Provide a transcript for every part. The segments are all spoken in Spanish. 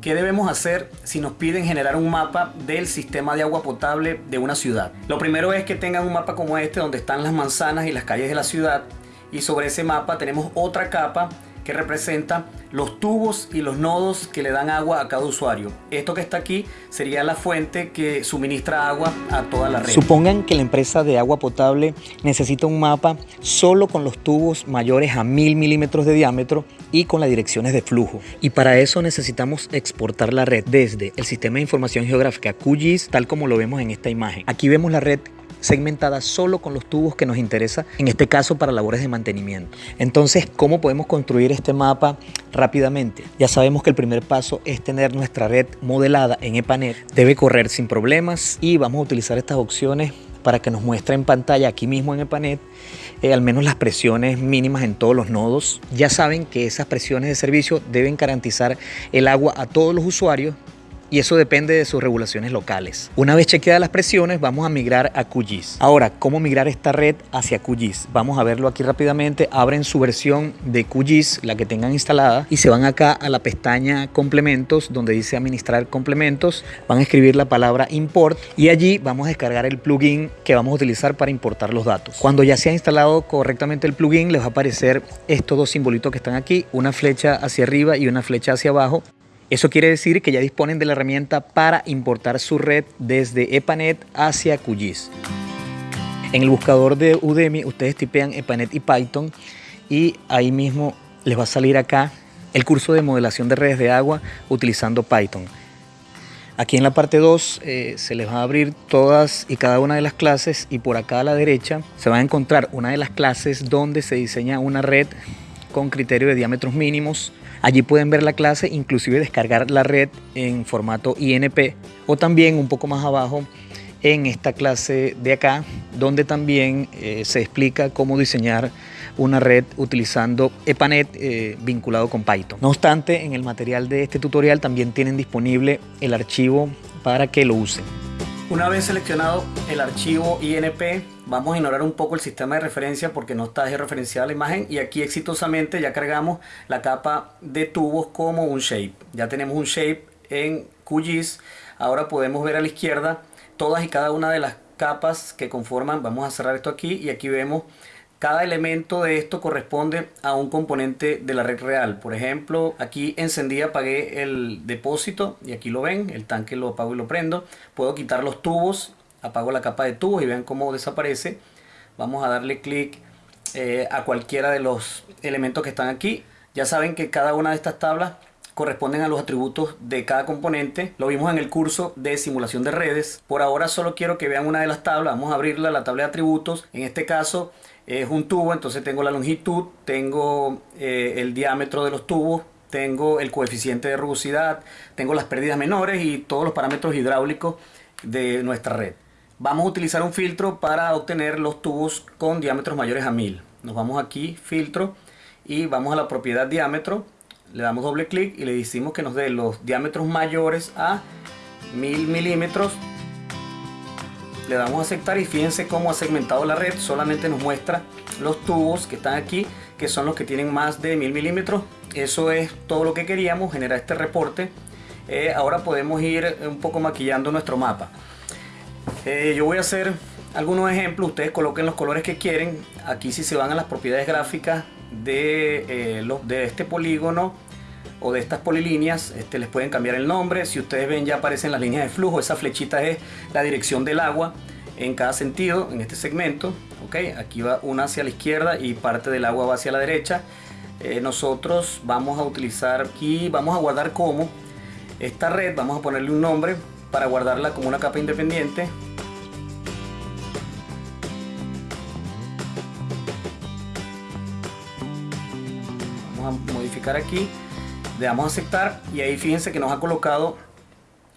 ¿Qué debemos hacer si nos piden generar un mapa del sistema de agua potable de una ciudad? Lo primero es que tengan un mapa como este donde están las manzanas y las calles de la ciudad y sobre ese mapa tenemos otra capa que representa los tubos y los nodos que le dan agua a cada usuario. Esto que está aquí sería la fuente que suministra agua a toda la red. Supongan que la empresa de agua potable necesita un mapa solo con los tubos mayores a 1000 milímetros de diámetro y con las direcciones de flujo. Y para eso necesitamos exportar la red desde el sistema de información geográfica QGIS, tal como lo vemos en esta imagen. Aquí vemos la red segmentada solo con los tubos que nos interesa, en este caso para labores de mantenimiento. Entonces, ¿cómo podemos construir este mapa rápidamente? Ya sabemos que el primer paso es tener nuestra red modelada en EPANET. Debe correr sin problemas y vamos a utilizar estas opciones para que nos muestre en pantalla aquí mismo en EPANET eh, al menos las presiones mínimas en todos los nodos. Ya saben que esas presiones de servicio deben garantizar el agua a todos los usuarios y eso depende de sus regulaciones locales. Una vez chequeadas las presiones, vamos a migrar a QGIS. Ahora, ¿cómo migrar esta red hacia QGIS? Vamos a verlo aquí rápidamente. Abren su versión de QGIS, la que tengan instalada, y se van acá a la pestaña complementos, donde dice administrar complementos. Van a escribir la palabra import y allí vamos a descargar el plugin que vamos a utilizar para importar los datos. Cuando ya se ha instalado correctamente el plugin, les va a aparecer estos dos simbolitos que están aquí, una flecha hacia arriba y una flecha hacia abajo. Eso quiere decir que ya disponen de la herramienta para importar su red desde EPANET hacia QGIS. En el buscador de Udemy ustedes tipean EPANET y Python y ahí mismo les va a salir acá el curso de modelación de redes de agua utilizando Python. Aquí en la parte 2 eh, se les va a abrir todas y cada una de las clases y por acá a la derecha se va a encontrar una de las clases donde se diseña una red con criterio de diámetros mínimos Allí pueden ver la clase, inclusive descargar la red en formato INP o también un poco más abajo en esta clase de acá, donde también eh, se explica cómo diseñar una red utilizando EPANET eh, vinculado con Python. No obstante, en el material de este tutorial también tienen disponible el archivo para que lo usen. Una vez seleccionado el archivo INP, vamos a ignorar un poco el sistema de referencia porque no está referenciada la imagen y aquí exitosamente ya cargamos la capa de tubos como un shape. Ya tenemos un shape en QGIS. Ahora podemos ver a la izquierda todas y cada una de las capas que conforman, vamos a cerrar esto aquí y aquí vemos cada elemento de esto corresponde a un componente de la red real. Por ejemplo, aquí encendí, apagué el depósito y aquí lo ven, el tanque lo apago y lo prendo. Puedo quitar los tubos, apago la capa de tubos y vean cómo desaparece. Vamos a darle clic eh, a cualquiera de los elementos que están aquí. Ya saben que cada una de estas tablas corresponden a los atributos de cada componente. Lo vimos en el curso de simulación de redes. Por ahora solo quiero que vean una de las tablas. Vamos a abrirla, la tabla de atributos. En este caso es un tubo, entonces tengo la longitud, tengo eh, el diámetro de los tubos, tengo el coeficiente de rugosidad, tengo las pérdidas menores y todos los parámetros hidráulicos de nuestra red. Vamos a utilizar un filtro para obtener los tubos con diámetros mayores a 1000. Nos vamos aquí, filtro, y vamos a la propiedad diámetro, le damos doble clic y le decimos que nos dé los diámetros mayores a 1000 milímetros. Le damos a aceptar y fíjense cómo ha segmentado la red. Solamente nos muestra los tubos que están aquí que son los que tienen más de 1000 milímetros. Eso es todo lo que queríamos generar este reporte. Eh, ahora podemos ir un poco maquillando nuestro mapa eh, yo voy a hacer algunos ejemplos. Ustedes coloquen los colores que quieren. Aquí si se van a las propiedades gráficas de, eh, los, de este polígono o de estas polilíneas. Este, les pueden cambiar el nombre. Si ustedes ven ya aparecen las líneas de flujo. Esa flechita es la dirección del agua en cada sentido en este segmento. Ok aquí va una hacia la izquierda y parte del agua va hacia la derecha. Eh, nosotros vamos a utilizar aquí vamos a guardar como esta red. Vamos a ponerle un nombre para guardarla como una capa independiente modificar aquí le damos a aceptar y ahí fíjense que nos ha colocado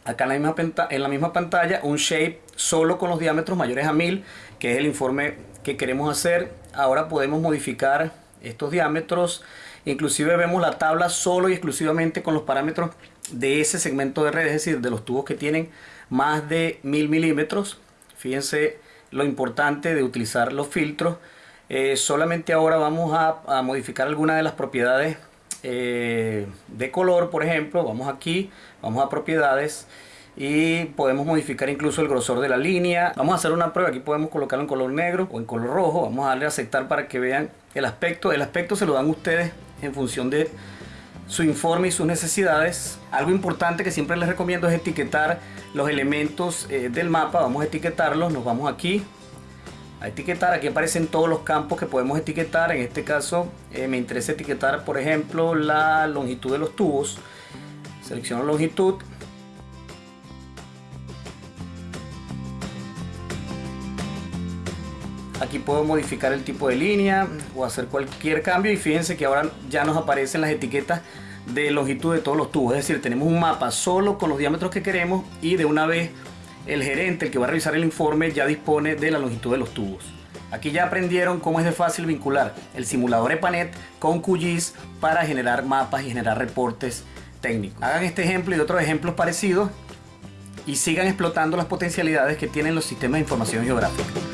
acá en la misma, en la misma pantalla un shape solo con los diámetros mayores a 1000 que es el informe que queremos hacer. Ahora podemos modificar estos diámetros. Inclusive vemos la tabla solo y exclusivamente con los parámetros de ese segmento de red es decir de los tubos que tienen más de 1000 milímetros. Fíjense lo importante de utilizar los filtros eh, solamente ahora vamos a, modificar algunas de las propiedades eh, de color, por ejemplo, vamos aquí, vamos a propiedades y podemos modificar incluso el grosor de la línea. Vamos a hacer una prueba, aquí podemos colocarlo en color negro o en color rojo. Vamos a darle a aceptar para que vean el aspecto. El aspecto se lo dan ustedes en función de su informe y sus necesidades. Algo importante que siempre les recomiendo es etiquetar los elementos eh, del mapa. Vamos a etiquetarlos, nos vamos aquí a etiquetar. Aquí aparecen todos los campos que podemos etiquetar. En este caso eh, me interesa etiquetar, por ejemplo, la longitud de los tubos. Selecciono longitud Aquí puedo modificar el tipo de línea o hacer cualquier cambio y fíjense que ahora ya nos aparecen las etiquetas de longitud de todos los tubos. Es decir, tenemos un mapa solo con los diámetros que queremos y de una vez el gerente, el que va a revisar el informe, ya dispone de la longitud de los tubos. Aquí ya aprendieron cómo es de fácil vincular el simulador EPANET con QGIS para generar mapas y generar reportes técnicos. Hagan este ejemplo y otros ejemplos parecidos y sigan explotando las potencialidades que tienen los sistemas de información geográfica.